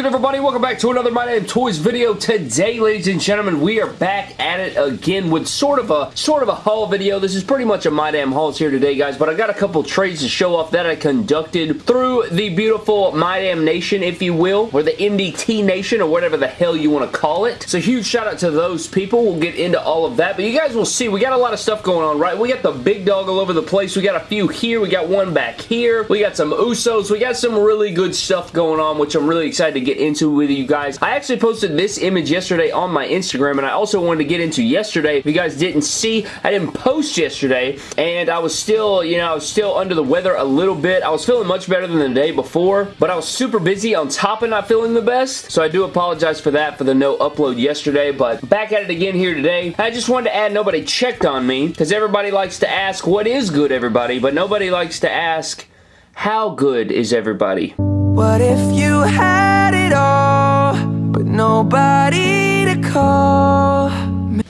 good everybody? Welcome back to another My Damn Toys video. Today, ladies and gentlemen, we are back at it again with sort of a sort of a haul video. This is pretty much a My Damn Hauls here today, guys, but I got a couple trades to show off that I conducted through the beautiful My Damn Nation, if you will, or the MDT Nation, or whatever the hell you want to call it. So huge shout out to those people. We'll get into all of that, but you guys will see, we got a lot of stuff going on, right? We got the big dog all over the place. We got a few here. We got one back here. We got some Usos. We got some really good stuff going on, which I'm really excited to get into with you guys. I actually posted this image yesterday on my Instagram, and I also wanted to get into yesterday. If you guys didn't see, I didn't post yesterday, and I was still, you know, I was still under the weather a little bit. I was feeling much better than the day before, but I was super busy on top of not feeling the best, so I do apologize for that, for the no upload yesterday, but back at it again here today. I just wanted to add nobody checked on me, because everybody likes to ask what is good, everybody, but nobody likes to ask how good is everybody. What if you had it all, but nobody to call?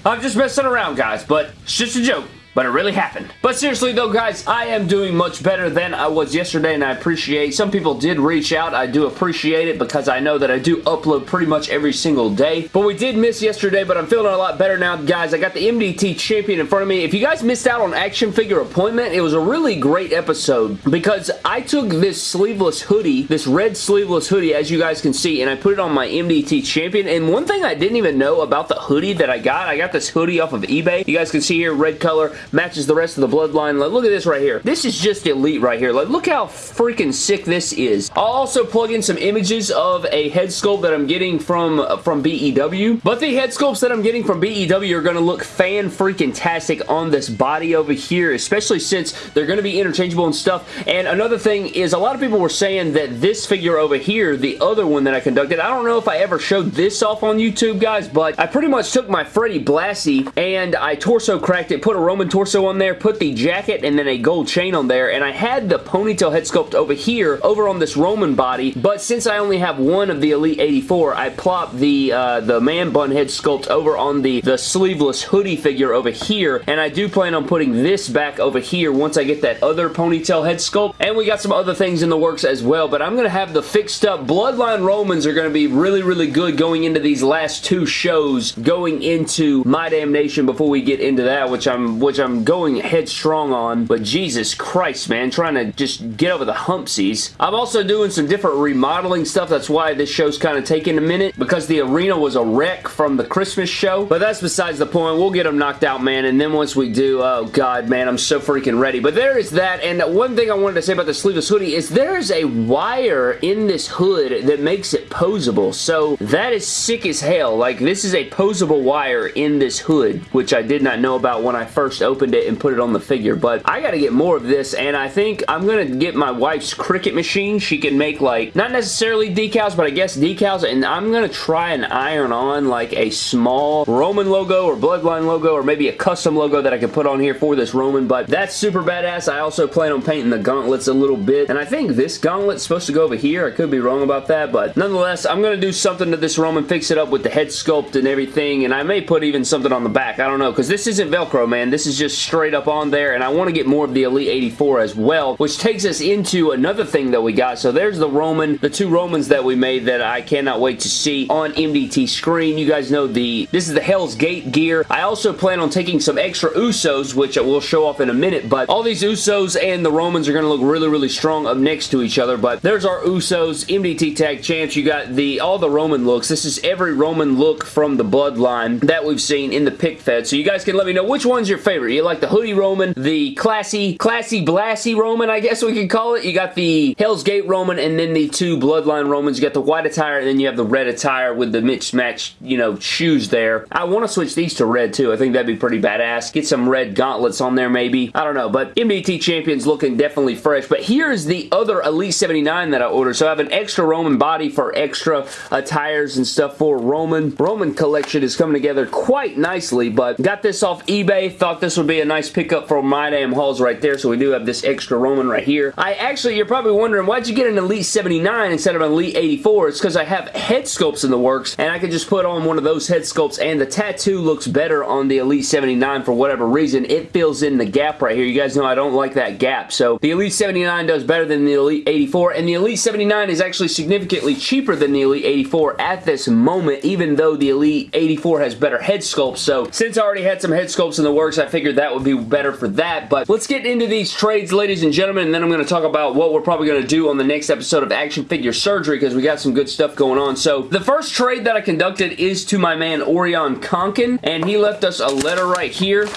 I'm just messing around, guys, but it's just a joke but it really happened. But seriously though, guys, I am doing much better than I was yesterday, and I appreciate some people did reach out. I do appreciate it because I know that I do upload pretty much every single day. But we did miss yesterday, but I'm feeling a lot better now, guys. I got the MDT champion in front of me. If you guys missed out on action figure appointment, it was a really great episode because I took this sleeveless hoodie, this red sleeveless hoodie, as you guys can see, and I put it on my MDT champion. And one thing I didn't even know about the hoodie that I got, I got this hoodie off of eBay. You guys can see here, red color matches the rest of the bloodline. Like, look at this right here. This is just elite right here. Like, look how freaking sick this is. I'll also plug in some images of a head sculpt that I'm getting from, from BEW. But the head sculpts that I'm getting from BEW are going to look fan-freaking-tastic on this body over here, especially since they're going to be interchangeable and stuff. And another thing is a lot of people were saying that this figure over here, the other one that I conducted, I don't know if I ever showed this off on YouTube, guys, but I pretty much took my Freddy Blassie and I torso cracked it, put a Roman torso on there, put the jacket and then a gold chain on there, and I had the ponytail head sculpt over here, over on this Roman body, but since I only have one of the Elite 84, I plopped the uh, the man bun head sculpt over on the, the sleeveless hoodie figure over here, and I do plan on putting this back over here once I get that other ponytail head sculpt, and we got some other things in the works as well, but I'm going to have the fixed up Bloodline Romans are going to be really, really good going into these last two shows, going into My Damnation before we get into that, which I'm, which I'm going headstrong on, but Jesus Christ, man, trying to just get over the humpsies. I'm also doing some different remodeling stuff. That's why this show's kind of taking a minute, because the arena was a wreck from the Christmas show, but that's besides the point. We'll get them knocked out, man, and then once we do, oh God, man, I'm so freaking ready. But there is that, and one thing I wanted to say about the sleeveless hoodie is there is a wire in this hood that makes it posable, so that is sick as hell. Like, this is a posable wire in this hood, which I did not know about when I first opened it and put it on the figure, but I gotta get more of this, and I think I'm gonna get my wife's Cricut machine. She can make, like, not necessarily decals, but I guess decals, and I'm gonna try and iron on, like, a small Roman logo or Bloodline logo, or maybe a custom logo that I can put on here for this Roman, but that's super badass. I also plan on painting the gauntlets a little bit, and I think this gauntlet's supposed to go over here. I could be wrong about that, but nonetheless, I'm gonna do something to this Roman, fix it up with the head sculpt and everything, and I may put even something on the back. I don't know, because this isn't Velcro, man. This is just straight up on there, and I want to get more of the Elite 84 as well, which takes us into another thing that we got. So there's the Roman, the two Romans that we made that I cannot wait to see on MDT screen. You guys know the this is the Hell's Gate gear. I also plan on taking some extra Usos, which I will show off in a minute, but all these Usos and the Romans are going to look really, really strong up next to each other, but there's our Usos, MDT Tag Champs. You got the all the Roman looks. This is every Roman look from the Bloodline that we've seen in the pick fed, so you guys can let me know which one's your favorite. You like the hoodie Roman, the classy, classy, blassy Roman, I guess we could call it. You got the Hell's Gate Roman and then the two Bloodline Romans. You got the white attire and then you have the red attire with the mismatched, you know, shoes there. I want to switch these to red too. I think that'd be pretty badass. Get some red gauntlets on there maybe. I don't know, but MDT Champion's looking definitely fresh. But here's the other Elite 79 that I ordered. So I have an extra Roman body for extra attires and stuff for Roman. Roman collection is coming together quite nicely, but got this off eBay. Thought this would be a nice pickup for my damn hauls right there, so we do have this extra Roman right here. I actually, you're probably wondering, why'd you get an Elite 79 instead of an Elite 84? It's because I have head sculpts in the works, and I could just put on one of those head sculpts, and the tattoo looks better on the Elite 79 for whatever reason. It fills in the gap right here. You guys know I don't like that gap, so the Elite 79 does better than the Elite 84, and the Elite 79 is actually significantly cheaper than the Elite 84 at this moment, even though the Elite 84 has better head sculpts, so since I already had some head sculpts in the works, I figured that would be better for that, but let's get into these trades, ladies and gentlemen, and then I'm going to talk about what we're probably going to do on the next episode of Action Figure Surgery, because we got some good stuff going on. So, the first trade that I conducted is to my man Orion Conkin, and he left us a letter right here.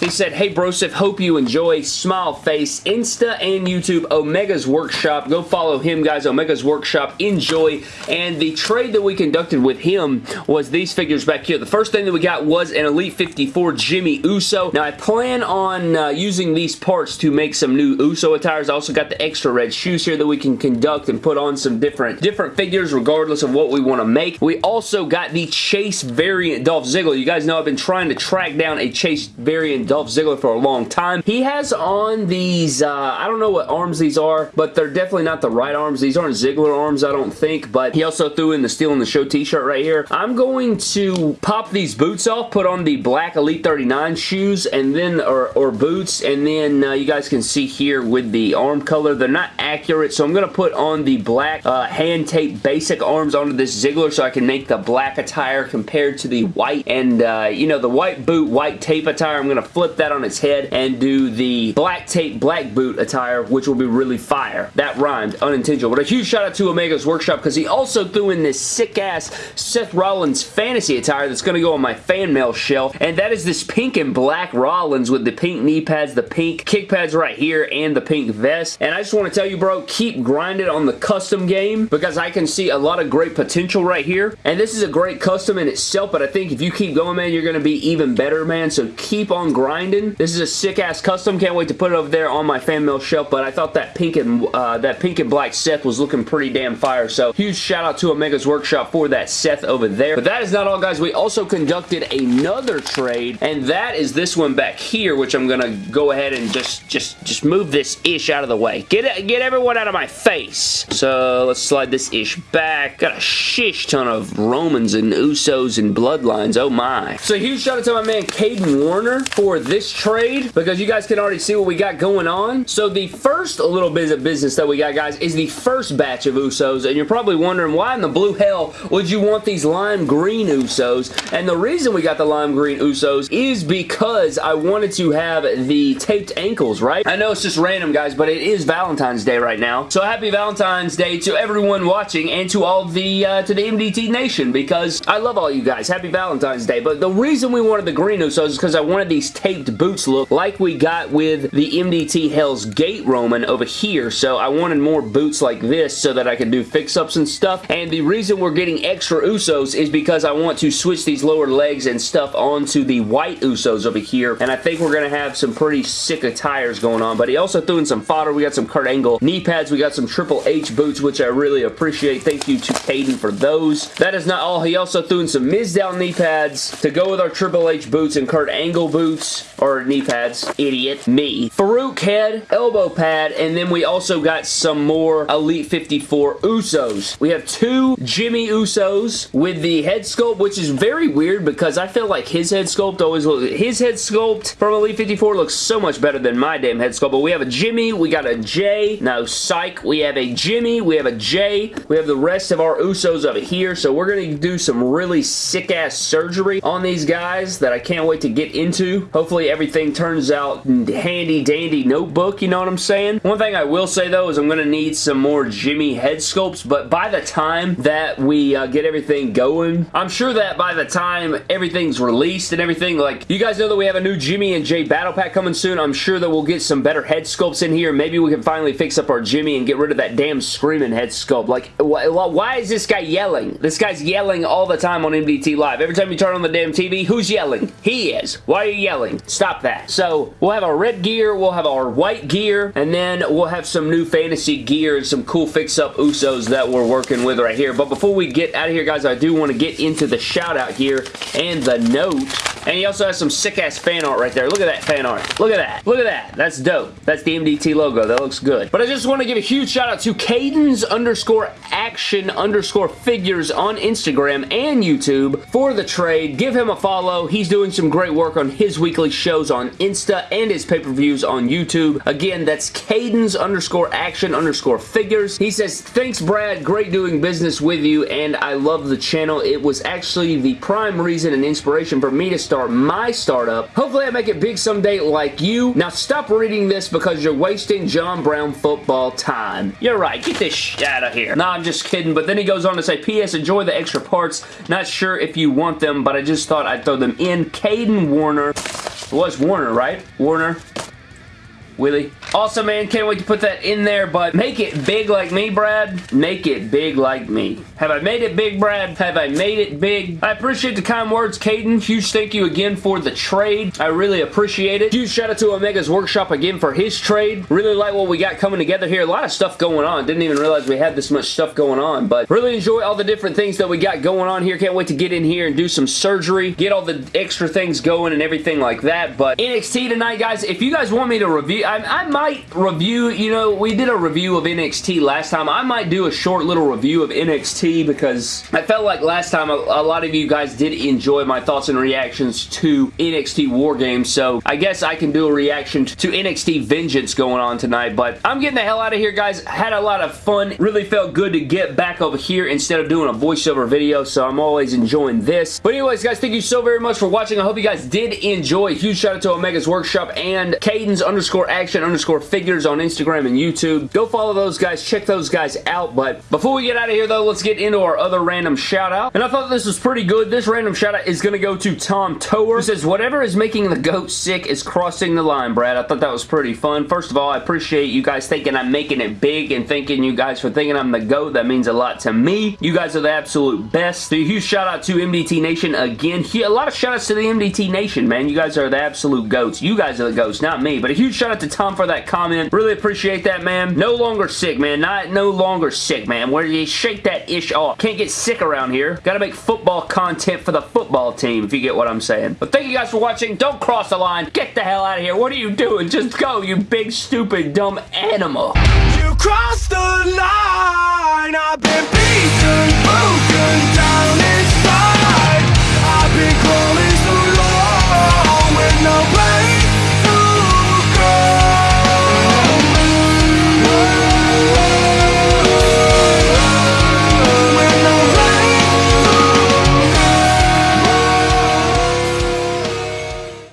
He said, Hey Broseph, hope you enjoy Smile Face, Insta and YouTube, Omega's Workshop. Go follow him, guys. Omega's Workshop. Enjoy. And the trade that we conducted with him was these figures back here. The first thing that we got was an Elite 54 Jimmy Uso. Now, I plan on uh, using these parts to make some new Uso attires. I also got the extra red shoes here that we can conduct and put on some different, different figures regardless of what we want to make. We also got the Chase variant Dolph Ziggler. You guys know I've been trying to track down a Chase variant Dolph Ziggler for a long time. He has on these, uh, I don't know what arms these are, but they're definitely not the right arms. These aren't Ziggler arms, I don't think, but he also threw in the Steel in the Show t-shirt right here. I'm going to pop these boots off, put on the black Elite 39 shoes, and then, or, or boots, and then uh, you guys can see here with the arm color, they're not accurate, so I'm going to put on the black uh, hand tape basic arms onto this Ziggler so I can make the black attire compared to the white, and, uh, you know, the white boot, white tape attire, I'm going to flip that on its head and do the black tape black boot attire which will be really fire. That rhymed unintentional. But a huge shout out to Omega's Workshop because he also threw in this sick ass Seth Rollins fantasy attire that's going to go on my fan mail shelf and that is this pink and black Rollins with the pink knee pads, the pink kick pads right here and the pink vest. And I just want to tell you bro, keep grinding on the custom game because I can see a lot of great potential right here. And this is a great custom in itself but I think if you keep going man, you're going to be even better man. So keep on grinding this is a sick-ass custom. Can't wait to put it over there on my fan mail shelf, but I thought that pink and uh, that pink and black Seth was looking pretty damn fire, so huge shout out to Omega's Workshop for that Seth over there. But that is not all, guys. We also conducted another trade, and that is this one back here, which I'm going to go ahead and just, just, just move this ish out of the way. Get get everyone out of my face. So let's slide this ish back. Got a shish ton of Romans and Usos and Bloodlines. Oh my. So huge shout out to my man Caden Warner for this trade because you guys can already see what we got going on. So the first little bit of business that we got, guys, is the first batch of Usos, and you're probably wondering why in the blue hell would you want these lime green Usos? And the reason we got the lime green Usos is because I wanted to have the taped ankles, right? I know it's just random, guys, but it is Valentine's Day right now. So happy Valentine's Day to everyone watching and to all the, uh, to the MDT Nation because I love all you guys. Happy Valentine's Day. But the reason we wanted the green Usos is because I wanted these taped boots boots look like we got with the MDT Hell's Gate Roman over here. So I wanted more boots like this so that I could do fix-ups and stuff. And the reason we're getting extra Usos is because I want to switch these lower legs and stuff onto the white Usos over here. And I think we're going to have some pretty sick attires going on. But he also threw in some fodder. We got some Kurt Angle knee pads. We got some Triple H boots, which I really appreciate. Thank you to Caden for those. That is not all. He also threw in some Mizdow knee pads to go with our Triple H boots and Kurt Angle boots, or knee pads. Idiot. Me. Faarooq head, elbow pad, and then we also got some more Elite 54 Usos. We have two Jimmy Usos with the head sculpt, which is very weird because I feel like his head sculpt always looks... His head sculpt from Elite 54 looks so much better than my damn head sculpt, but we have a Jimmy, we got a J, no, psych, we have a Jimmy, we have a J, we have the rest of our Usos over here, so we're going to do some really sick-ass surgery on these guys that I can't wait to get into. Hopefully everything turns out handy dandy notebook, you know what I'm saying? One thing I will say though is I'm going to need some more Jimmy head sculpts, but by the time that we uh, get everything going, I'm sure that by the time everything's released and everything, like, you guys know that we have a new Jimmy and Jay battle pack coming soon. I'm sure that we'll get some better head sculpts in here. Maybe we can finally fix up our Jimmy and get rid of that damn screaming head sculpt. Like, wh why is this guy yelling? This guy's yelling all the time on MDT Live. Every time you turn on the damn TV, who's yelling? He is. Why are you yelling? Stop that. So we'll have our red gear, we'll have our white gear, and then we'll have some new fantasy gear and some cool fix-up Usos that we're working with right here. But before we get out of here, guys, I do want to get into the shout-out here and the note And he also has some sick-ass fan art right there. Look at that fan art. Look at that. Look at that. That's dope. That's the MDT logo. That looks good. But I just want to give a huge shout out to Cadence underscore action underscore figures on Instagram and YouTube for the trade. Give him a follow. He's doing some great work on his weekly shows on Insta and his pay-per-views on YouTube. Again, that's Cadence underscore action underscore figures. He says, thanks Brad. Great doing business with you and I love the channel. It was actually the prime reason and inspiration for me to start my startup. Hopefully I make it big someday like you. Now stop reading this because you're wasting John Brown football time. You're right. Get this shit out of here. Nah, I'm just kidding. But then he goes on to say, P.S. Enjoy the extra parts. Not sure if you want them, but I just thought I'd throw them in. Caden Warner. It was Warner, right? Warner. Willie. Also, man. Can't wait to put that in there, but make it big like me, Brad. Make it big like me. Have I made it big, Brad? Have I made it big? I appreciate the kind words, Caden. Huge thank you again for the trade. I really appreciate it. Huge shout out to Omega's Workshop again for his trade. Really like what we got coming together here. A lot of stuff going on. Didn't even realize we had this much stuff going on, but really enjoy all the different things that we got going on here. Can't wait to get in here and do some surgery, get all the extra things going and everything like that, but NXT tonight, guys, if you guys want me to review, I, I might review, you know, we did a review of NXT last time. I might do a short little review of NXT because I felt like last time a, a lot of you guys did enjoy my thoughts and reactions to NXT War Games, so I guess I can do a reaction to NXT Vengeance going on tonight, but I'm getting the hell out of here, guys. Had a lot of fun. Really felt good to get back over here instead of doing a voiceover video, so I'm always enjoying this. But anyways, guys, thank you so very much for watching. I hope you guys did enjoy. Huge shout out to Omega's Workshop and Cadence underscore action underscore figures on Instagram and YouTube. Go follow those guys. Check those guys out. But before we get out of here, though, let's get into our other random shout out. And I thought this was pretty good. This random shout out is going to go to Tom Tower, who says, whatever is making the goat sick is crossing the line, Brad. I thought that was pretty fun. First of all, I appreciate you guys thinking I'm making it big and thanking you guys for thinking I'm the GOAT. That means a lot to me. You guys are the absolute best. So huge shout out to MDT Nation again. A lot of shout outs to the MDT Nation, man. You guys are the absolute GOATs. You guys are the GOATs, not me. But a huge shout out to Tom for that comment. Really appreciate that, man. No longer sick, man. Not no longer sick, man. Where you shake that ish off. Can't get sick around here. Gotta make football content for the football team, if you get what I'm saying. But thank you guys for watching. Don't cross the line. Get the hell out of here. What are you doing? Just go, you big, stupid, dumb animal. You crossed the